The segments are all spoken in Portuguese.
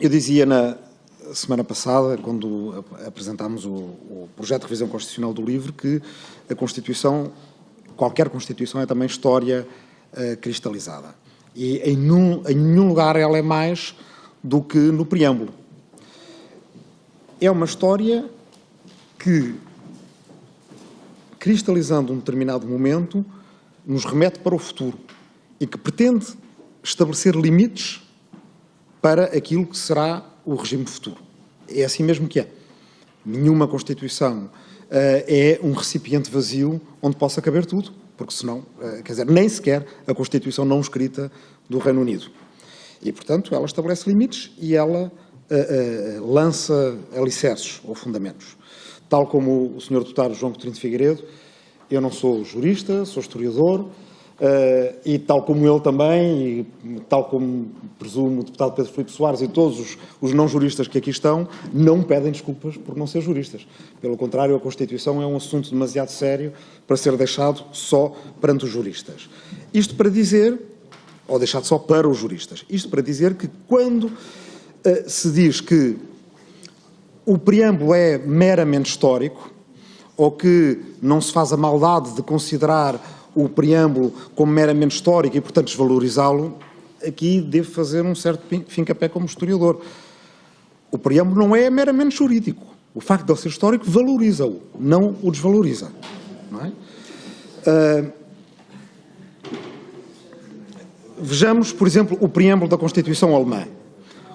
Eu dizia na semana passada, quando apresentámos o, o, projeto de revisão constitucional do livro, que a Constituição, qualquer Constituição, é também história uh, cristalizada. E em, num, em nenhum lugar ela é mais do que no preâmbulo. É uma história que, cristalizando um determinado momento, nos remete para o futuro e que pretende estabelecer limites para aquilo que será o regime futuro. É assim mesmo que é. Nenhuma Constituição uh, é um recipiente vazio onde possa caber tudo, porque senão, uh, quer dizer, nem sequer a Constituição não escrita do Reino Unido. E, portanto, ela estabelece limites e ela uh, lança alicerces ou fundamentos. Tal como o Sr. Deputado João Coutinho de Figueiredo, eu não sou jurista, sou historiador, Uh, e tal como ele também, e tal como presumo o deputado Pedro Filipe Soares e todos os, os, não juristas que aqui estão, não pedem desculpas por não ser juristas. Pelo contrário, a Constituição é um assunto demasiado sério para ser deixado só perante os juristas. Isto para dizer, ou deixado só para os juristas, isto para dizer que quando uh, se diz que o preâmbulo é meramente histórico, ou que não se faz a maldade de considerar o preâmbulo como meramente histórico e, portanto, desvalorizá-lo, aqui devo fazer um certo fim-capé como historiador. O preâmbulo não é meramente jurídico. O facto de ele ser histórico valoriza-o, não o desvaloriza. Não é? uh, vejamos, por exemplo, o preâmbulo da Constituição Alemã.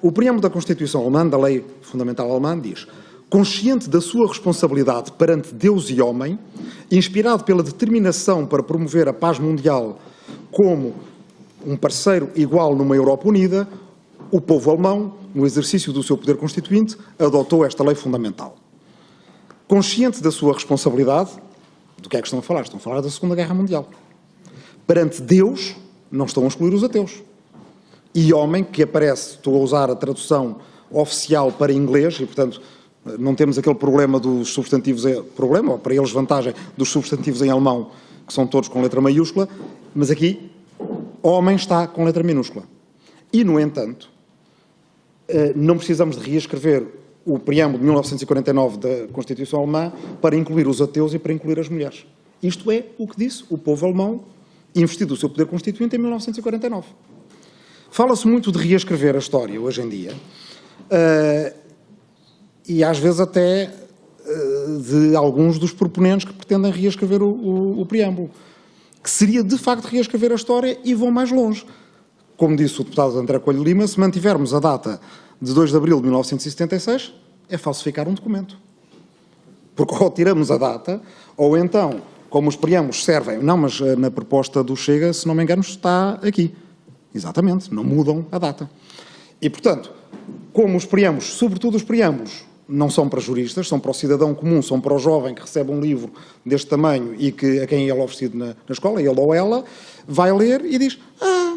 O preâmbulo da Constituição Alemã, da Lei Fundamental Alemã, diz consciente da sua responsabilidade perante Deus e homem, inspirado pela determinação para promover a paz mundial como um parceiro igual numa Europa unida, o povo alemão, no exercício do seu poder constituinte, adotou esta lei fundamental. Consciente da sua responsabilidade, do que é que estão a falar? Estão a falar da Segunda Guerra Mundial. Perante Deus, não estão a excluir os ateus. E homem, que aparece, estou a usar a tradução oficial para inglês, e portanto não temos aquele problema dos substantivos, problema, ou para eles vantagem, dos substantivos em alemão, que são todos com letra maiúscula, mas aqui, homem está com letra minúscula. E, no entanto, eh, não precisamos de reescrever o preâmbulo de 1949 da Constituição Alemã para incluir os ateus e para incluir as mulheres. Isto é o que disse o povo alemão, investido o seu poder constituinte em 1949. Fala-se muito de reescrever a história hoje em dia, eh, e às vezes até eh, de alguns dos proponentes que pretendem reescrever o, o, o preâmbulo, que seria de facto reescrever a história e vão mais longe. Como disse o deputado André Coelho Lima, se mantivermos a data de 2 de abril de 1976, é falsificar um documento. Porque ou tiramos a data, ou então, como os preâmbulos servem, não, mas eh, na proposta do Chega, se não me engano, está aqui. Exatamente, não mudam a data. E, portanto, como os preâmbulos, sobretudo os preâmbulos, não são para juristas, são para o cidadão comum, são para o jovem que recebe um livro deste tamanho e que, a quem ele é oferecido na, na escola, ele ou ela, vai ler e diz ah,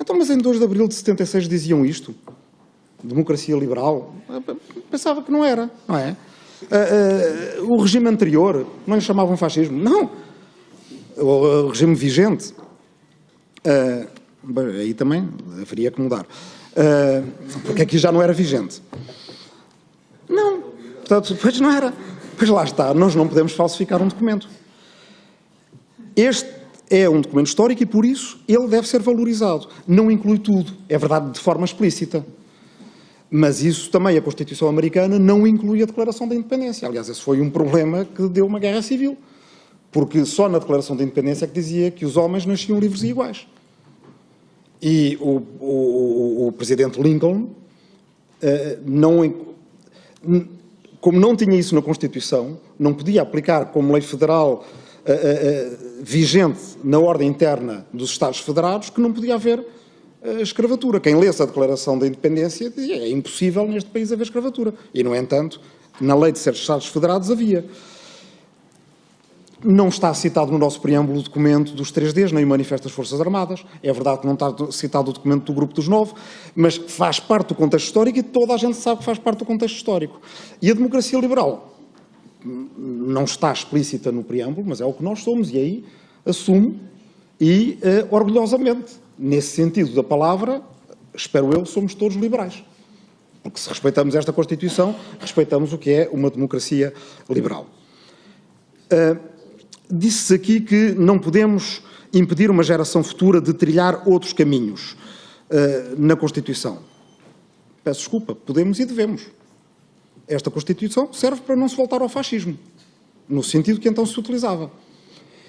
então mas em 2 de abril de 76 diziam isto? Democracia liberal? Pensava que não era, não é? Uh, uh, o regime anterior, não lhe chamavam fascismo? Não. O, regime vigente. Uh, aí também haveria que mudar. porque aqui já não era vigente. Portanto, pois não era. Pois lá está, nós não podemos falsificar um documento. Este é um documento histórico e, por isso, ele deve ser valorizado. Não inclui tudo, é verdade, de forma explícita. Mas isso também, a Constituição Americana não inclui a Declaração da Independência. Aliás, esse foi um problema que deu uma guerra civil. Porque só na Declaração da Independência é que dizia que os homens nasciam livres e iguais. E o, o, o Presidente Lincoln uh, não, como não tinha isso na Constituição, não podia aplicar como lei federal uh, uh, vigente na ordem interna dos Estados Federados que não podia haver uh, escravatura. Quem lesse a Declaração da Independência dizia é impossível neste país haver escravatura. E, no entanto, na lei de certos Estados Federados havia. Não está citado no nosso preâmbulo o documento dos 3Ds, nem o Manifesto das Forças Armadas. É verdade que não está citado o documento do Grupo dos Nove, mas faz parte do contexto histórico e toda a gente sabe que faz parte do contexto histórico. E a democracia liberal não está explícita no preâmbulo, mas é o que nós somos, e aí assumo e uh, orgulhosamente, nesse sentido da palavra, espero eu, somos todos liberais. Porque se respeitamos esta Constituição, respeitamos o que é uma democracia liberal. Uh, Disse-se aqui que não podemos impedir uma geração futura de trilhar outros caminhos uh, na Constituição. Peço desculpa, podemos e devemos. Esta Constituição serve para não se voltar ao fascismo, no sentido que então se utilizava.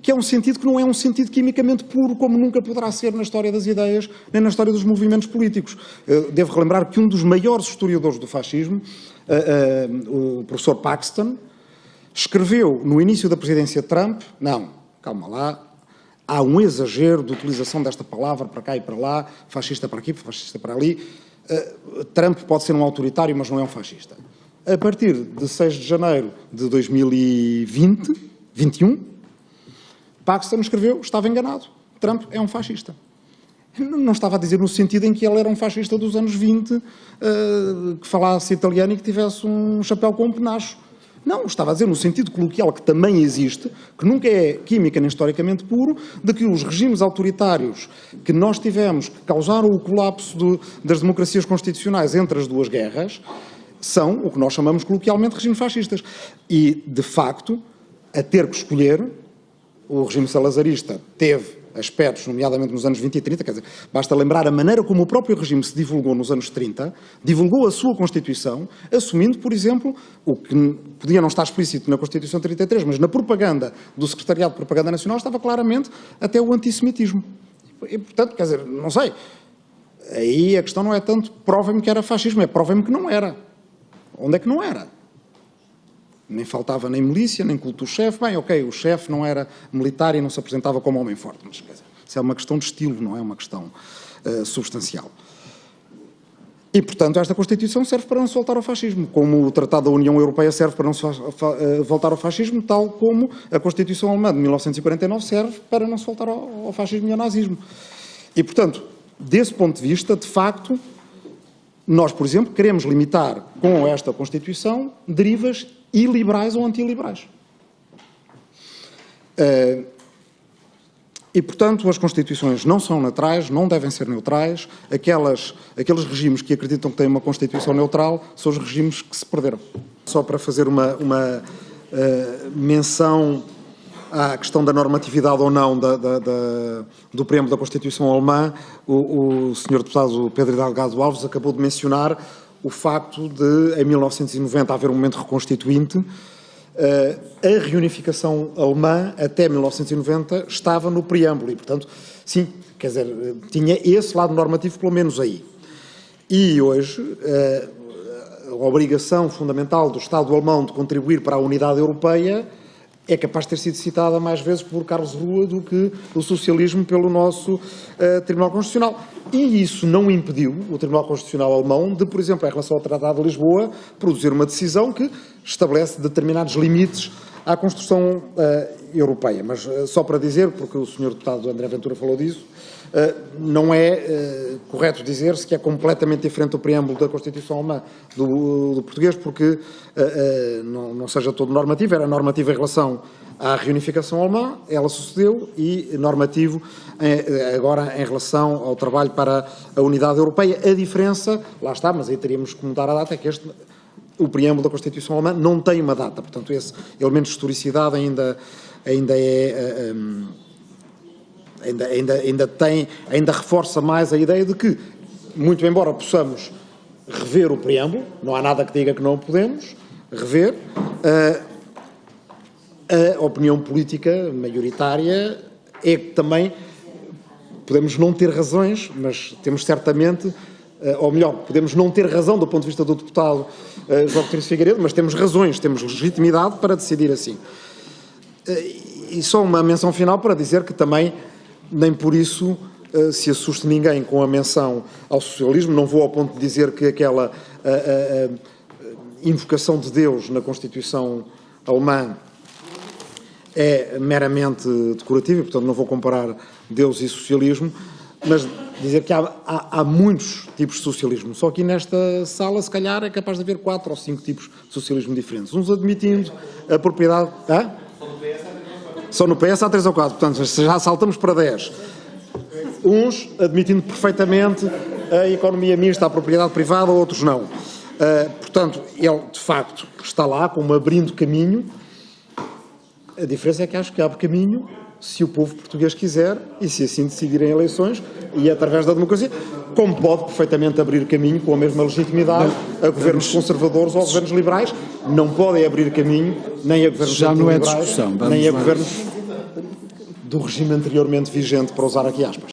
Que é um sentido que não é um sentido quimicamente puro, como nunca poderá ser na história das ideias, nem na história dos movimentos políticos. Uh, devo relembrar que um dos maiores historiadores do fascismo, uh, o professor Paxton, escreveu no início da presidência Trump, não, calma lá, há um exagero de utilização desta palavra para cá e para lá, fascista para aqui, fascista para ali. Uh, Trump pode ser um autoritário, mas não é um fascista. A partir de 6 de janeiro de 2020, 21, Paxton escreveu, estava enganado, Trump é um fascista. Não estava a dizer no sentido em que ele era um fascista dos anos 20, uh, que falasse italiano e que tivesse um chapéu com um penacho. Não, estava a dizer no sentido coloquial que também existe, que nunca é química nem historicamente puro, de que os regimes autoritários que nós tivemos, que causaram o colapso do, das democracias constitucionais entre as duas guerras, são o que nós chamamos coloquialmente regimes fascistas. E, de facto, a ter que escolher, o regime salazarista teve aspectos, nomeadamente nos anos 20 e 30, quer dizer, basta lembrar a maneira como o próprio regime se divulgou nos anos 30, divulgou a sua Constituição, assumindo, por exemplo, o que podia não estar explícito na Constituição 33, mas na propaganda do Secretariado de Propaganda Nacional estava claramente até o antissemitismo. E, portanto, quer dizer, não sei, aí a questão não é tanto provem-me que era fascismo, é provem-me que não era. Onde é que não era? Nem faltava nem milícia, nem culto do chefe. Bem, ok, o chefe não era militar e não se apresentava como homem forte, mas dizer, isso é uma questão de estilo, não é uma questão uh, substancial. E, portanto, esta Constituição serve para não se voltar ao fascismo, como o Tratado da União Europeia serve para não se uh, voltar ao fascismo, tal como a Constituição Alemã de 1949 serve para não se voltar ao fascismo e ao nazismo. E, portanto, desse ponto de vista, de facto, nós, por exemplo, queremos limitar com esta Constituição derivas iliberais ou antiliberais. Uh, e, portanto, as Constituições não são neutrais, não devem ser neutrais. Aquelas, aqueles regimes que acreditam que têm uma Constituição neutral são os regimes que se perderam. Só para fazer uma, uma uh, menção à questão da normatividade ou não da, da, da, do preâmbulo da Constituição alemã, o, o Sr. Deputado Pedro Delgado Alves acabou de mencionar o facto de, em 1990, haver um momento reconstituinte, eh, a reunificação alemã, até 1990, estava no preâmbulo e, portanto, sim, quer dizer, tinha esse lado normativo pelo menos aí. E hoje, eh, a obrigação fundamental do Estado alemão de contribuir para a unidade europeia é capaz de ter sido citada mais vezes por Carlos Rua do que o socialismo pelo nosso uh, Tribunal Constitucional. E isso não impediu o Tribunal Constitucional alemão de, por exemplo, em relação ao Tratado de Lisboa, produzir uma decisão que estabelece determinados limites à construção uh, europeia. Mas uh, só para dizer, porque o Sr. Deputado André Ventura falou disso, uh, não é correto dizer-se que é completamente diferente o preâmbulo da Constituição alemã do, do português, porque não, não, seja todo normativo, era normativo em relação à reunificação alemã, ela sucedeu, e normativo em, agora em relação ao trabalho para a unidade europeia. A diferença, lá está, mas aí teríamos que mudar a data, é que este o preâmbulo da Constituição Alemã não tem uma data, portanto esse elemento de historicidade ainda, ainda é... Um, ainda, ainda, ainda, tem, ainda reforça mais a ideia de que, muito embora possamos rever o preâmbulo, não há nada que diga que não podemos rever, uh, a opinião política maioritária é que também podemos não ter razões, mas temos certamente eh, ou melhor, podemos não ter razão do ponto de vista do deputado uh, João Coutinho Figueiredo, mas temos razões, temos legitimidade para decidir assim. Uh, e só uma menção final para dizer que também, nem por isso se assuste ninguém com a menção ao socialismo, não vou ao ponto de dizer que aquela invocação de Deus na Constituição alemã é meramente decorativa, portanto não vou comparar Deus e socialismo, mas dizer que há, há, há, muitos tipos de socialismo, só que nesta sala, se calhar, é capaz de haver quatro ou cinco tipos de socialismo diferentes. Uns admitindo a propriedade... Hã? Só no PS há três ou quatro, portanto, já saltamos para dez. Uns admitindo perfeitamente a economia mista, a propriedade privada, outros não. Uh, portanto, ele, de facto, está lá como abrindo caminho. A diferença é que acho que abre caminho se o povo português quiser e se assim decidirem eleições e através da democracia, como pode perfeitamente abrir caminho com a mesma legitimidade a governos conservadores ou a governos liberais, não podem abrir caminho nem a governos Já não é discussão, nem a governos do regime anteriormente vigente, para usar aqui aspas.